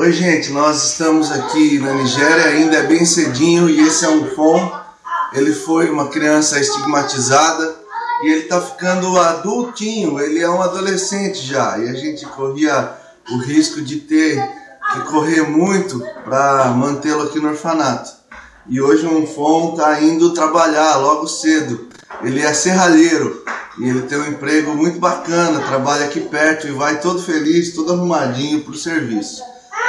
Oi gente, nós estamos aqui na Nigéria, ainda é bem cedinho e esse é um Fon. Ele foi uma criança estigmatizada e ele está ficando adultinho, ele é um adolescente já e a gente corria o risco de ter que correr muito para mantê-lo aqui no orfanato. E hoje um Fon está indo trabalhar logo cedo. Ele é serralheiro e ele tem um emprego muito bacana, trabalha aqui perto e vai todo feliz, todo arrumadinho para o serviço.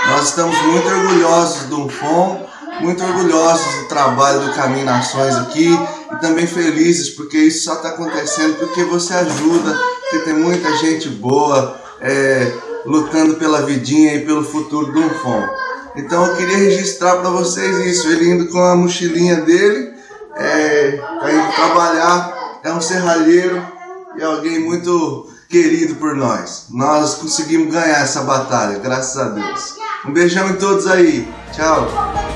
Nós estamos muito orgulhosos do FOM, muito orgulhosos do trabalho do Caminho Nações aqui e também felizes porque isso só está acontecendo porque você ajuda, porque tem muita gente boa é, lutando pela vidinha e pelo futuro do FOM. Então eu queria registrar para vocês isso, ele indo com a mochilinha dele, é, indo trabalhar, é um serralheiro e alguém muito querido por nós. Nós conseguimos ganhar essa batalha, graças a Deus. Um beijão em todos aí. Tchau.